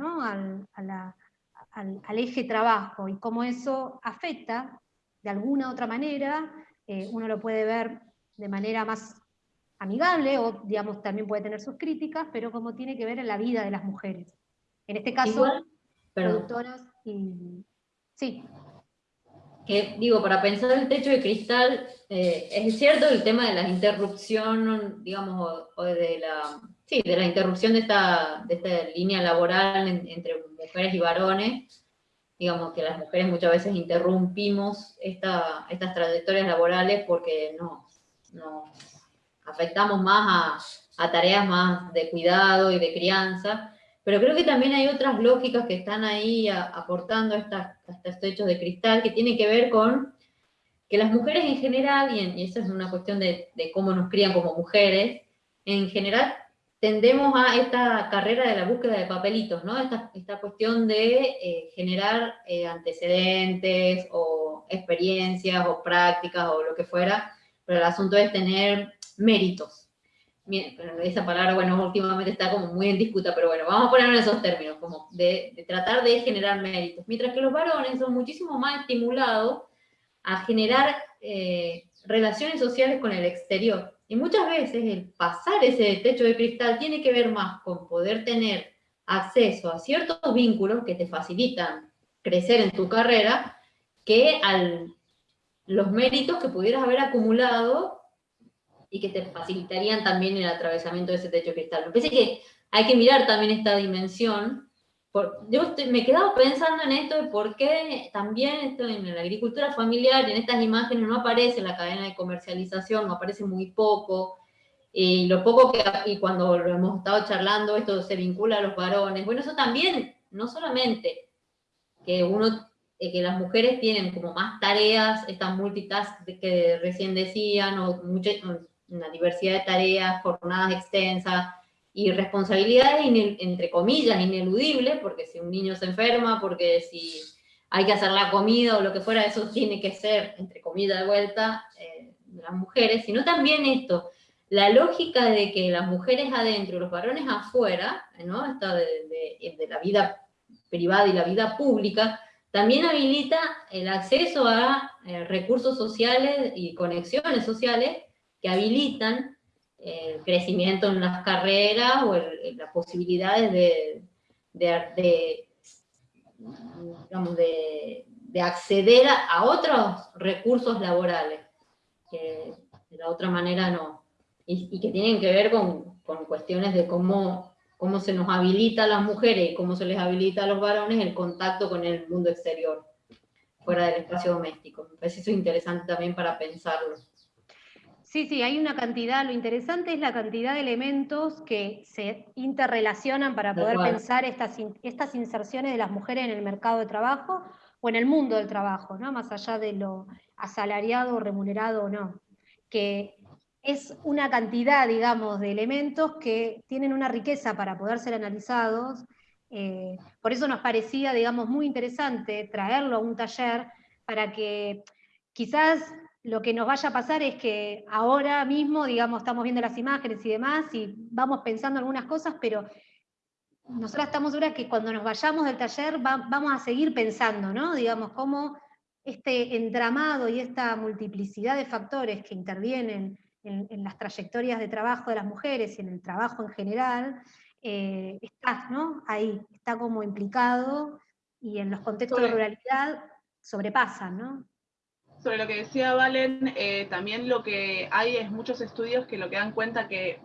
al, eje trabajo y cómo eso afecta de alguna otra manera, eh, uno lo puede ver de manera más amigable o digamos también puede tener sus críticas, pero como tiene que ver en la vida de las mujeres. En este caso, productoras y... Sí que digo, para pensar el techo de cristal, eh, es cierto el tema de la interrupción, digamos, o, de la, sí, de la interrupción de esta, de esta línea laboral entre mujeres y varones, digamos que las mujeres muchas veces interrumpimos esta, estas trayectorias laborales porque nos, nos afectamos más a, a tareas más de cuidado y de crianza, pero creo que también hay otras lógicas que están ahí aportando a, estos hechos de cristal que tienen que ver con que las mujeres en general, y, esa es una cuestión de, cómo nos crían como mujeres, en general tendemos a esta carrera de la búsqueda de papelitos, ¿no? Esta, esta cuestión de eh, generar eh, antecedentes o experiencias o prácticas o lo que fuera, pero el asunto es tener méritos esa palabra, bueno, últimamente está como muy en disputa, pero bueno, vamos a ponerlo en esos términos, como de, tratar de generar méritos. Mientras que los varones son muchísimo más estimulados a generar eh, relaciones sociales con el exterior. Y muchas veces el pasar ese techo de cristal tiene que ver más con poder tener acceso a ciertos vínculos que te facilitan crecer en tu carrera que a los méritos que pudieras haber acumulado y que te facilitarían también el atravesamiento de ese techo cristal. Me parece que hay que mirar también esta dimensión. Por, yo me he quedado pensando en esto de por qué también esto en la agricultura familiar, en estas imágenes no aparece la cadena de comercialización, no aparece muy poco, y lo poco que, y cuando lo hemos estado charlando, esto se vincula a los varones, bueno, eso también, no solamente que uno eh, que las mujeres tienen como más tareas, estas multitask que recién decían, o muchas, una diversidad de tareas, jornadas extensas y responsabilidades, entre comillas, ineludibles, porque si un niño se enferma, porque si hay que hacer la comida o lo que fuera, eso tiene que ser, entre comillas, de vuelta, eh, de las mujeres, sino también esto, la lógica de que las mujeres adentro y los varones afuera, ¿no? Esta de, de, la vida privada y la vida pública, también habilita el acceso a eh, recursos sociales y conexiones sociales que habilitan el crecimiento en las carreras o las posibilidades de, de, digamos, de, acceder a, otros recursos laborales, que de la otra manera no, y, que tienen que ver con, con, cuestiones de cómo, cómo se nos habilita a las mujeres y cómo se les habilita a los varones el contacto con el mundo exterior, fuera del espacio doméstico. Me parece eso interesante también para pensarlo. Sí, sí, hay una cantidad, lo interesante es la cantidad de elementos que se interrelacionan para poder pensar estas, estas inserciones de las mujeres en el mercado de trabajo o en el mundo del trabajo, ¿no? más allá de lo asalariado, remunerado o no. Que es una cantidad, digamos, de elementos que tienen una riqueza para poder ser analizados. Eh, por eso nos parecía, digamos, muy interesante traerlo a un taller para que quizás lo que nos vaya a pasar es que ahora mismo, digamos, estamos viendo las imágenes y demás, y vamos pensando algunas cosas, pero nosotros estamos seguras que cuando nos vayamos del taller vamos a seguir pensando, ¿no? Digamos, cómo este entramado y esta multiplicidad de factores que intervienen en, las trayectorias de trabajo de las mujeres y en el trabajo en general, eh, está ¿no? ahí, está como implicado, y en los contextos de ruralidad sobrepasan, ¿no? Sobre lo que decía Valen, eh, también lo que hay es muchos estudios que lo que dan cuenta que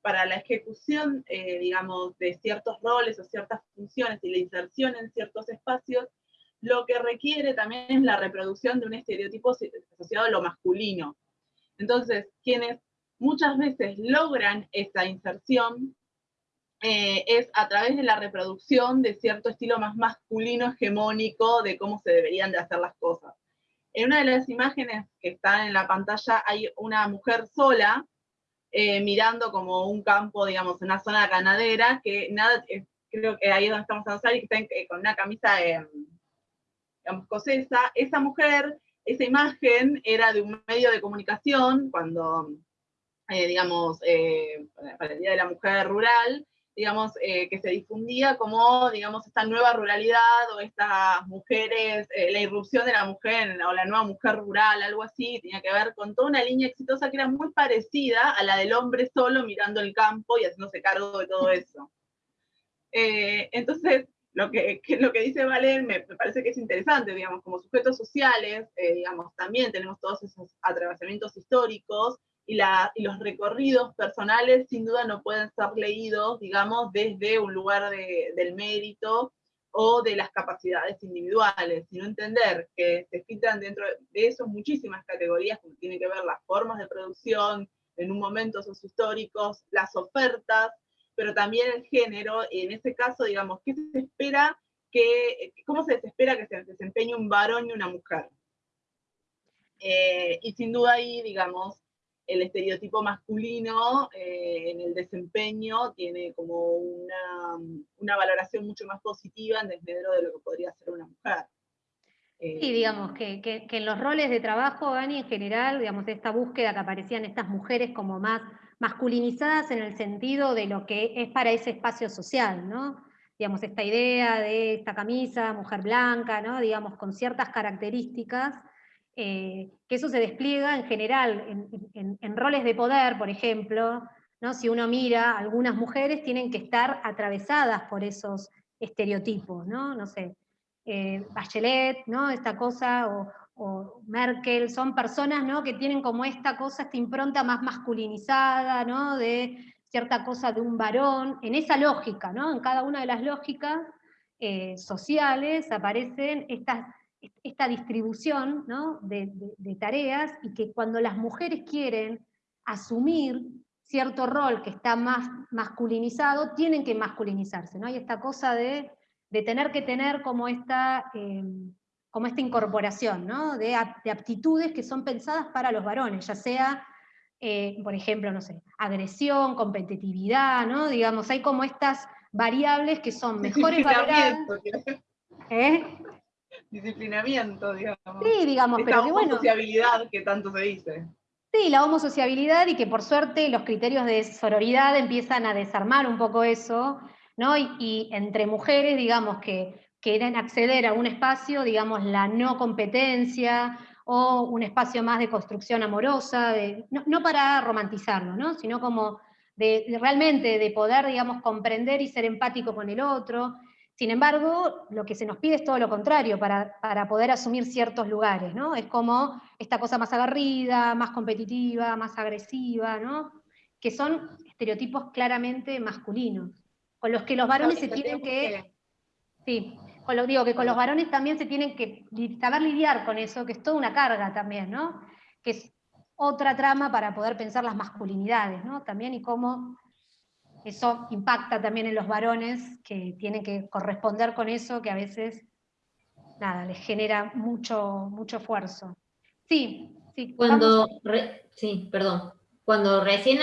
para la ejecución, eh, digamos, de ciertos roles o ciertas funciones y la inserción en ciertos espacios, lo que requiere también es la reproducción de un estereotipo asociado a lo masculino. Entonces, quienes muchas veces logran esa inserción eh, es a través de la reproducción de cierto estilo más masculino hegemónico de cómo se deberían de hacer las cosas. En una de las imágenes que están en la pantalla hay una mujer sola eh, mirando como un campo, digamos, una zona ganadera, que nada, creo que ahí es donde estamos a y que está eh, con una camisa, eh, digamos, escocesa. Esa mujer, esa imagen era de un medio de comunicación cuando, digamos, para el Día de la Mujer Rural, digamos, eh, que se difundía como, digamos, esta nueva ruralidad o estas mujeres, eh, la irrupción de la mujer o la nueva mujer rural, algo así, tenía que ver con toda una línea exitosa que era muy parecida a la del hombre solo mirando el campo y haciéndose cargo de todo eso. Eh, entonces, lo que, lo que dice Valen me, parece que es interesante, digamos, como sujetos sociales, digamos, también tenemos todos esos atravesamientos históricos, y, los recorridos personales sin duda no pueden ser leídos, digamos, desde un lugar del mérito o de las capacidades individuales, sino entender que se filtran dentro de eso muchísimas categorías, como tiene que ver las formas de producción, en un momento históricos, las ofertas, pero también el género, y en ese caso, digamos, ¿qué se espera que, cómo se espera que se desempeñe un varón y una mujer? Eh, y sin duda ahí, digamos, el estereotipo masculino eh, en el desempeño tiene como una, valoración mucho más positiva en desmedro de lo que podría ser una mujer. sí, eh, digamos, que, en los roles de trabajo, Dani, en general, digamos, esta búsqueda que aparecían estas mujeres como más masculinizadas en el sentido de lo que es para ese espacio social, ¿no? Digamos, esta idea de esta camisa, mujer blanca, ¿no? Digamos, con ciertas características, eh, que eso se despliega en general en, roles de poder, por ejemplo, ¿no? si uno mira, algunas mujeres tienen que estar atravesadas por esos estereotipos, ¿no? No sé, eh, Bachelet, ¿no? Esta cosa, o, Merkel, son personas ¿no? que tienen como esta cosa, esta impronta más masculinizada, ¿no? De cierta cosa de un varón, en esa lógica, ¿no? En cada una de las lógicas eh, sociales aparecen estas esta distribución de, tareas y que cuando las mujeres quieren asumir cierto rol que está más masculinizado, tienen que masculinizarse. ¿no? Hay esta cosa de, tener que tener como esta, eh, como esta incorporación de, aptitudes que son pensadas para los varones, ya sea, eh, por ejemplo, no sé, agresión, competitividad, ¿no? digamos, hay como estas variables que son mejores valoradas. ¿Eh? Disciplinamiento, digamos. Sí, digamos, pero que bueno. sociabilidad que tanto se dice. Sí, la homosociabilidad y que por suerte los criterios de sororidad empiezan a desarmar un poco eso, ¿no? Y, entre mujeres, digamos, que quieren acceder a un espacio, digamos, la no competencia, o un espacio más de construcción amorosa, de, no, para romantizarlo, ¿no? sino como de, realmente de poder, digamos, comprender y ser empático con el otro, sin embargo, lo que se nos pide es todo lo contrario para, poder asumir ciertos lugares, ¿no? Es como esta cosa más agarrida, más competitiva, más agresiva, ¿no? Que son estereotipos claramente masculinos, con los que los varones se tienen que... Sí, con lo, digo que con los varones también se tienen que saber lidiar con eso, que es toda una carga también, ¿no? Que es otra trama para poder pensar las masculinidades, ¿no? También y cómo eso impacta también en los varones que tienen que corresponder con eso, que a veces, nada, les genera mucho, mucho esfuerzo. Sí, sí. Cuando, sí, perdón. cuando recién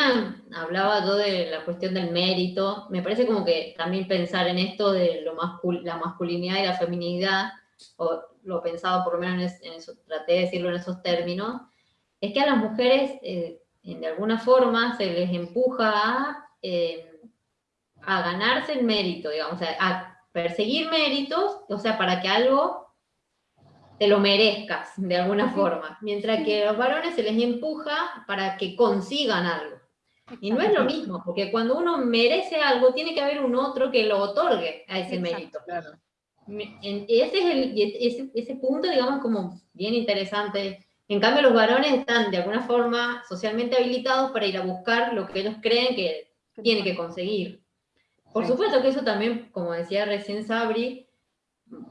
hablaba yo de la cuestión del mérito, me parece como que también pensar en esto de lo la masculinidad y la feminidad, o lo pensaba por lo menos en, eso, traté de decirlo en esos términos, es que a las mujeres eh, de alguna forma se les empuja a, eh, a ganarse el mérito, digamos, a perseguir méritos, o sea, para que algo te lo merezcas de alguna forma, mientras que a los varones se les empuja para que consigan algo. Y no es lo mismo, porque cuando uno merece algo, tiene que haber un otro que lo otorgue a ese mérito. Ese es el, ese, punto, digamos, como bien interesante. En cambio, los varones están de alguna forma socialmente habilitados para ir a buscar lo que ellos creen que tienen que conseguir. Por supuesto que eso también, como decía recién Sabri,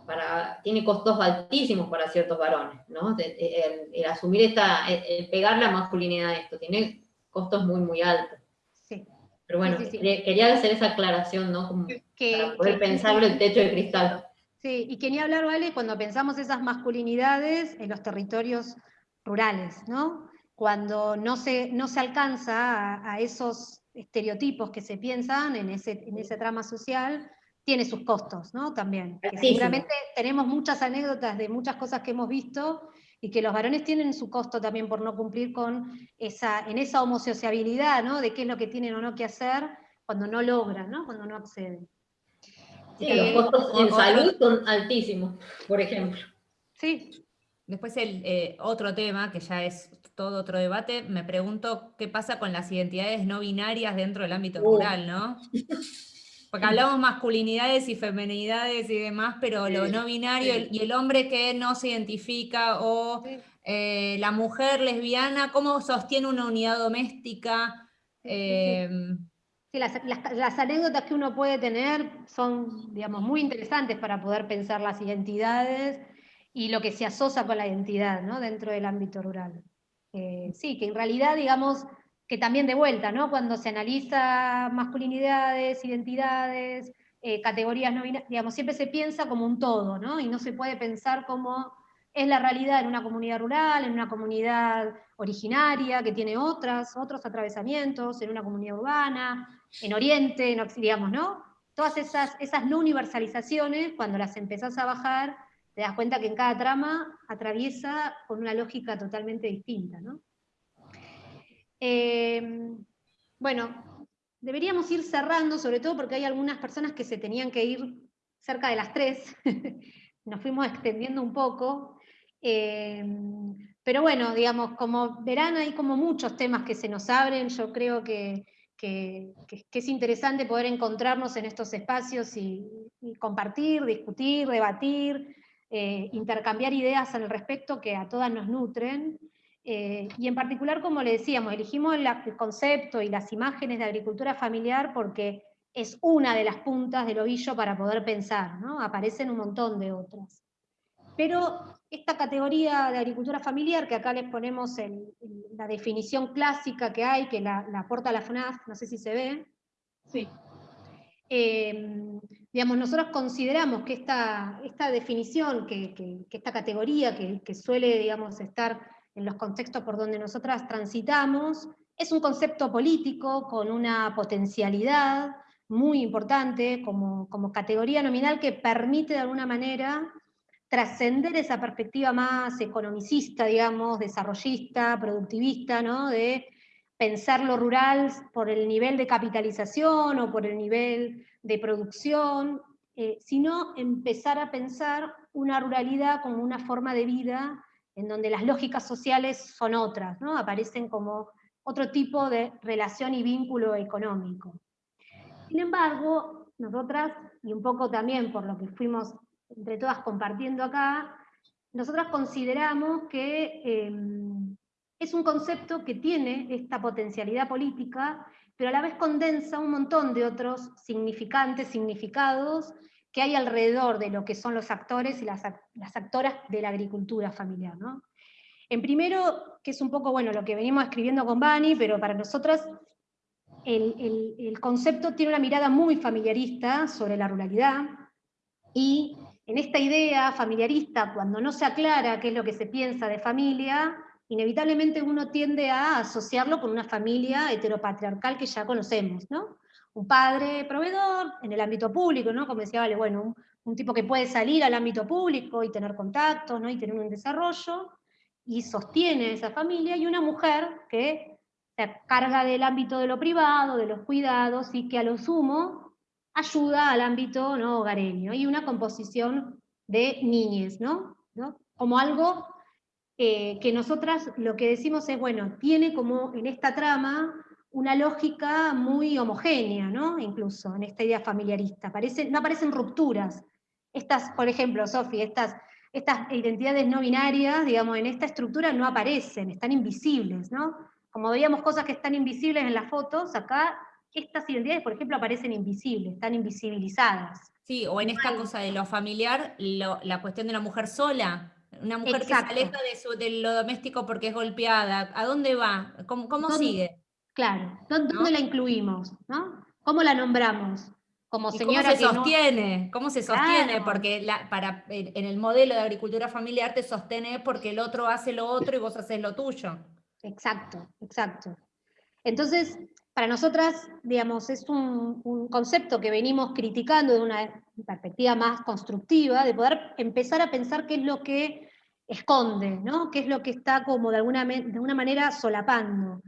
para, tiene costos altísimos para ciertos varones, ¿no? El, asumir esta, el, pegar la masculinidad a esto, tiene costos muy, muy altos. Sí. Pero bueno, quería hacer esa aclaración, ¿no? Como que, para poder pensarlo el techo de cristal. Sí, y quería hablar, ¿vale? Cuando pensamos esas masculinidades en los territorios rurales, ¿no? Cuando no se, no se alcanza a, a esos estereotipos que se piensan en ese, en ese trama social, tiene sus costos, ¿no? También. seguramente tenemos muchas anécdotas de muchas cosas que hemos visto y que los varones tienen su costo también por no cumplir con esa, en esa homosociabilidad, ¿no? De qué es lo que tienen o no que hacer cuando no logran, ¿no? Cuando no acceden. Sí, los costos en salud son altísimos, por ejemplo. Sí. Después el eh, otro tema, que ya es todo otro debate, me pregunto qué pasa con las identidades no binarias dentro del ámbito uh. rural, ¿no? Porque hablamos masculinidades y femenidades y demás, pero lo no binario y el hombre que no se identifica o eh, la mujer lesbiana, ¿cómo sostiene una unidad doméstica? Em, las, anécdotas que uno puede tener son, digamos, muy interesantes para poder pensar las identidades y lo que se asocia con la identidad ¿no? dentro del ámbito rural. Eh, sí, que en realidad, digamos, que también de vuelta, ¿no? Cuando se analiza masculinidades, identidades, eh, categorías no binarias, digamos, siempre se piensa como un todo, ¿no? Y no se puede pensar como es la realidad en una comunidad rural, en una comunidad originaria que tiene otras, otros atravesamientos, en una comunidad urbana, en Oriente, en, digamos, ¿no? Todas esas, esas no universalizaciones, cuando las empezás a bajar, te das cuenta que en cada trama atraviesa con una lógica totalmente distinta, ¿no? Em, bueno, deberíamos ir cerrando, sobre todo porque hay algunas personas que se tenían que ir cerca de las tres, nos fuimos extendiendo un poco, em, pero bueno, digamos, como verán, hay como muchos temas que se nos abren, yo creo que, es interesante poder encontrarnos en estos espacios y, compartir, discutir, debatir, eh, intercambiar ideas al respecto que a todas nos nutren. Eh, y en particular, como le decíamos, elegimos el concepto y las imágenes de agricultura familiar porque es una de las puntas del ovillo para poder pensar, ¿no? aparecen un montón de otras. Pero esta categoría de agricultura familiar, que acá les ponemos la definición clásica que hay, que la, aporta la FNAF, no sé si se ve. Sí. Eh, digamos, nosotros consideramos que esta, esta definición, que, esta categoría que, que, suele digamos, estar en los contextos por donde nosotras transitamos, es un concepto político con una potencialidad muy importante como, como categoría nominal que permite de alguna manera trascender esa perspectiva más economicista, digamos, desarrollista, productivista, ¿no? de pensar lo rural por el nivel de capitalización o por el nivel de producción, eh, sino empezar a pensar una ruralidad como una forma de vida en donde las lógicas sociales son otras, ¿no? aparecen como otro tipo de relación y vínculo económico. Sin embargo, nosotras, y un poco también por lo que fuimos entre todas compartiendo acá, nosotras consideramos que em, es un concepto que tiene esta potencialidad política, pero a la vez condensa un montón de otros significantes, significados, que hay alrededor de lo que son los actores y las, actoras de la agricultura familiar. En primero, que es un poco bueno lo que venimos escribiendo con Bani, pero para nosotras el, concepto tiene una mirada muy familiarista sobre la ruralidad, y en esta idea familiarista, cuando no se aclara qué es lo que se piensa de familia, inevitablemente uno tiende a asociarlo con una familia heteropatriarcal que ya conocemos, ¿no? Un padre proveedor en el ámbito público, ¿no? Como decía, vale, bueno, un, tipo que puede salir al ámbito público y tener contactos, ¿no? Y tener un desarrollo, y sostiene esa familia, y una mujer que se carga del ámbito de lo privado, de los cuidados, y que a lo sumo ayuda al ámbito ¿no? hogareño, y una composición de niñes, ¿no? ¿No? Como algo eh, que nosotras lo que decimos es, bueno, tiene como en esta trama una lógica muy homogénea, ¿no? Incluso en esta idea familiarista. no aparecen rupturas. Estas, por ejemplo, Sofi, estas, estas identidades no binarias, digamos, en esta estructura no aparecen, están invisibles, ¿no? Como veíamos cosas que están invisibles en las fotos, acá estas identidades, por ejemplo, aparecen invisibles, están invisibilizadas. Sí, o en esta cosa de lo familiar, la cuestión de la mujer sola, una mujer que se aleja de, lo doméstico porque es golpeada, ¿a dónde va? ¿Cómo, sigue? Claro, ¿dónde, la incluimos? ¿no? ¿Cómo la nombramos? Como señora ¿Cómo se sostiene? ¿Cómo se sostiene? Porque la, para, en el modelo de agricultura familiar te sostiene porque el otro hace lo otro y vos haces lo tuyo. Exacto, exacto. Entonces, para nosotras, digamos, es un, concepto que venimos criticando de una perspectiva más constructiva, de poder empezar a pensar qué es lo que esconde, ¿no? qué es lo que está como de alguna, de manera solapando.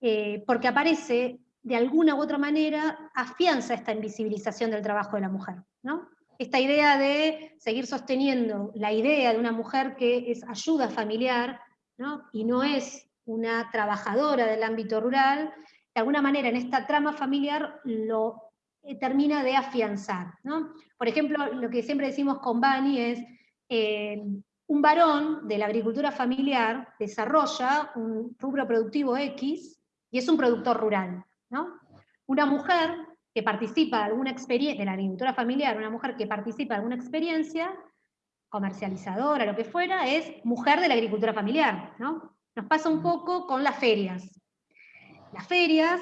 Eh, porque aparece, de alguna u otra manera, afianza esta invisibilización del trabajo de la mujer. ¿no? Esta idea de seguir sosteniendo la idea de una mujer que es ayuda familiar, ¿no? y no es una trabajadora del ámbito rural, de alguna manera en esta trama familiar lo eh, termina de afianzar. ¿no? Por ejemplo, lo que siempre decimos con Bani es, eh, un varón de la agricultura familiar desarrolla un rubro productivo X y es un productor rural. ¿no? Una mujer que participa de alguna experiencia, de la agricultura familiar, una mujer que participa de alguna experiencia, comercializadora, lo que fuera, es mujer de la agricultura familiar. ¿no? Nos pasa un poco con las ferias. Las ferias,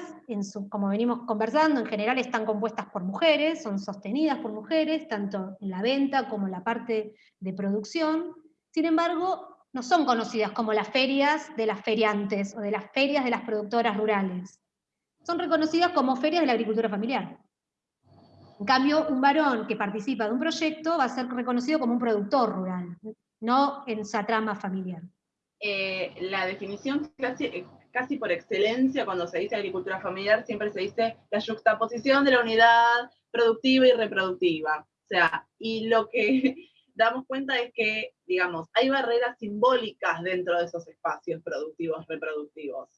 como venimos conversando, en general están compuestas por mujeres, son sostenidas por mujeres, tanto en la venta como en la parte de producción. Sin embargo, no son conocidas como las ferias de las feriantes o de las ferias de las productoras rurales. Son reconocidas como ferias de la agricultura familiar. En cambio, un varón que participa de un proyecto va a ser reconocido como un productor rural, no en esa trama familiar. Eh, la definición casi, casi por excelencia cuando se dice agricultura familiar siempre se dice la juxtaposición de la unidad productiva y reproductiva. O sea, y lo que damos cuenta es que, digamos, hay barreras simbólicas dentro de esos espacios productivos, reproductivos.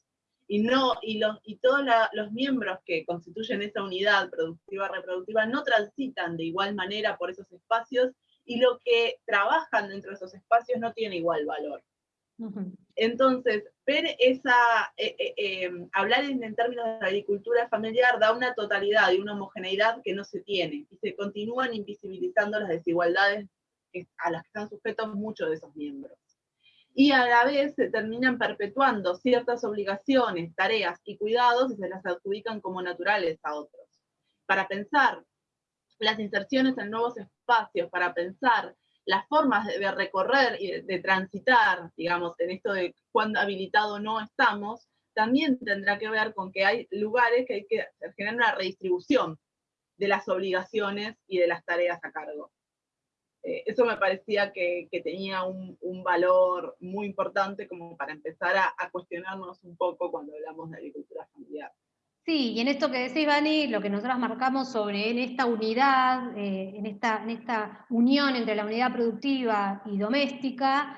Y, no, y, los, y todos los miembros que constituyen esa unidad productiva, reproductiva, no transitan de igual manera por esos espacios y lo que trabajan dentro de esos espacios no tiene igual valor. Entonces, ver esa, eh, eh, em, hablar en, términos de agricultura familiar da una totalidad y una homogeneidad que no se tiene, y se continúan invisibilizando las desigualdades a las que están sujetos muchos de esos miembros. Y a la vez se terminan perpetuando ciertas obligaciones, tareas y cuidados y se las adjudican como naturales a otros. Para pensar las inserciones en nuevos espacios, para pensar las formas de, recorrer y de, transitar, digamos, en esto de cuán habilitado no estamos, también tendrá que ver con que hay lugares que hay que generar una redistribución de las obligaciones y de las tareas a cargo. Eh, eso me parecía que, tenía un, valor muy importante como para empezar a, a cuestionarnos un poco cuando hablamos de agricultura familiar. Sí, y en esto que decís, Vani, lo que nosotros marcamos sobre en esta unidad, eh, en, esta, en esta unión entre la unidad productiva y doméstica,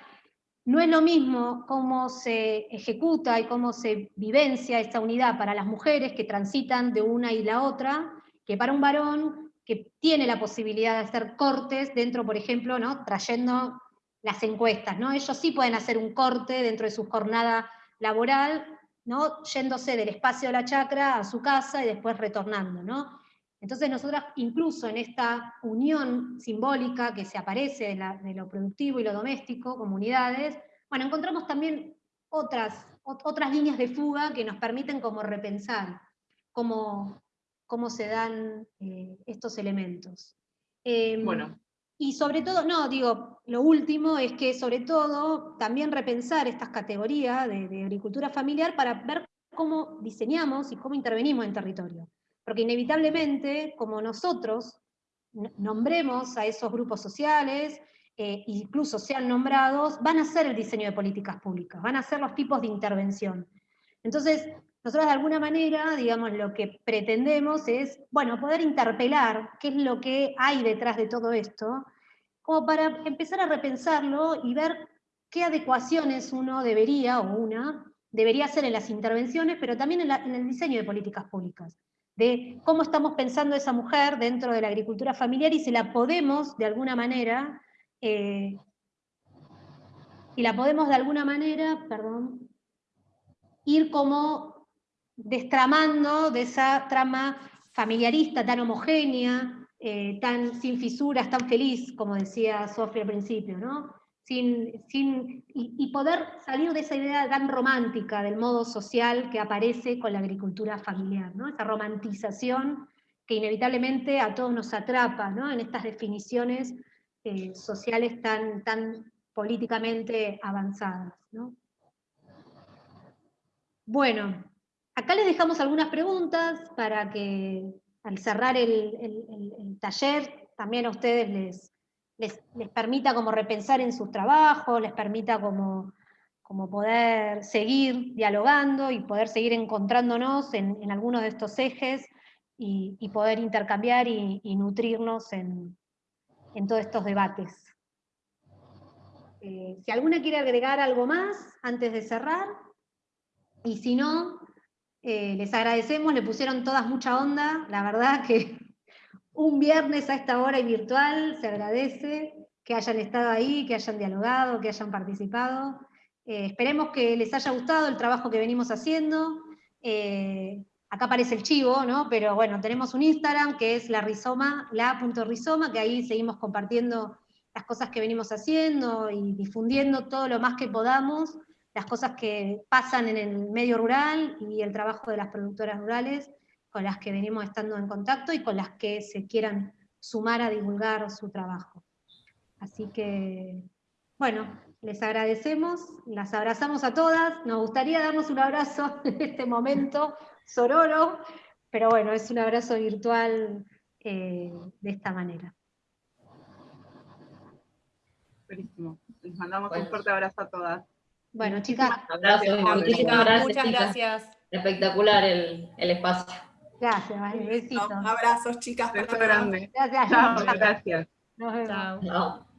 no es lo mismo cómo se ejecuta y cómo se vivencia esta unidad para las mujeres que transitan de una y la otra, que para un varón que tiene la posibilidad de hacer cortes dentro, por ejemplo, ¿no? trayendo las encuestas. ¿no? Ellos sí pueden hacer un corte dentro de su jornada laboral ¿no? yéndose del espacio de la chacra a su casa y después retornando. ¿no? Entonces nosotras, incluso en esta unión simbólica que se aparece de, lo productivo y lo doméstico, comunidades, bueno, encontramos también otras, otras líneas de fuga que nos permiten como repensar cómo, cómo se dan eh, estos elementos. Em, bueno, y sobre todo, no, digo, lo último es que sobre todo también repensar estas categorías de, de agricultura familiar para ver cómo diseñamos y cómo intervenimos en territorio. Porque inevitablemente, como nosotros nombremos a esos grupos sociales, eh, incluso sean nombrados, van a ser el diseño de políticas públicas, van a ser los tipos de intervención. Entonces, nosotros de alguna manera, digamos, lo que pretendemos es, bueno, poder interpelar qué es lo que hay detrás de todo esto, como para empezar a repensarlo y ver qué adecuaciones uno debería, o una, debería hacer en las intervenciones, pero también en, el diseño de políticas públicas, de cómo estamos pensando esa mujer dentro de la agricultura familiar y si la podemos, de alguna manera, eh, la podemos de alguna manera, perdón, ir como destramando de esa trama familiarista tan homogénea, eh, tan sin fisuras, tan feliz, como decía Sofía al principio, ¿no? Sin, sin, y, poder salir de esa idea tan romántica del modo social que aparece con la agricultura familiar, ¿no? esa romantización que inevitablemente a todos nos atrapa ¿no? en estas definiciones eh, sociales tan, tan políticamente avanzadas. Bueno, acá les dejamos algunas preguntas para que al cerrar el taller también a ustedes les, les, permita como repensar en sus trabajos, les permita como, como poder seguir dialogando y poder seguir encontrándonos en, algunos de estos ejes y, poder intercambiar y, nutrirnos en, todos estos debates. Eh, si alguna quiere agregar algo más antes de cerrar, y si no, eh, les agradecemos, le pusieron todas mucha onda, la verdad que un viernes a esta hora y virtual, se agradece que hayan estado ahí, que hayan dialogado, que hayan participado. Eh, esperemos que les haya gustado el trabajo que venimos haciendo. Eh, acá aparece el chivo, ¿no? Pero bueno, tenemos un Instagram que es la rizoma, la.rizoma, que ahí seguimos compartiendo las cosas que venimos haciendo y difundiendo todo lo más que podamos, las cosas que pasan en el medio rural y el trabajo de las productoras rurales con las que venimos estando en contacto y con las que se quieran sumar a divulgar su trabajo. Así que, bueno, les agradecemos, las abrazamos a todas, nos gustaría darnos un abrazo en este momento sororo, pero bueno, es un abrazo virtual eh, de esta manera. Buenísimo, les mandamos un fuerte abrazo a todas. Bueno, chicas. Muchas gracias. Espectacular el, el espacio. Gracias, vale, Abrazos, chicas. Beso grande. Gracias. Chao, gracias. Nos vemos. Chao.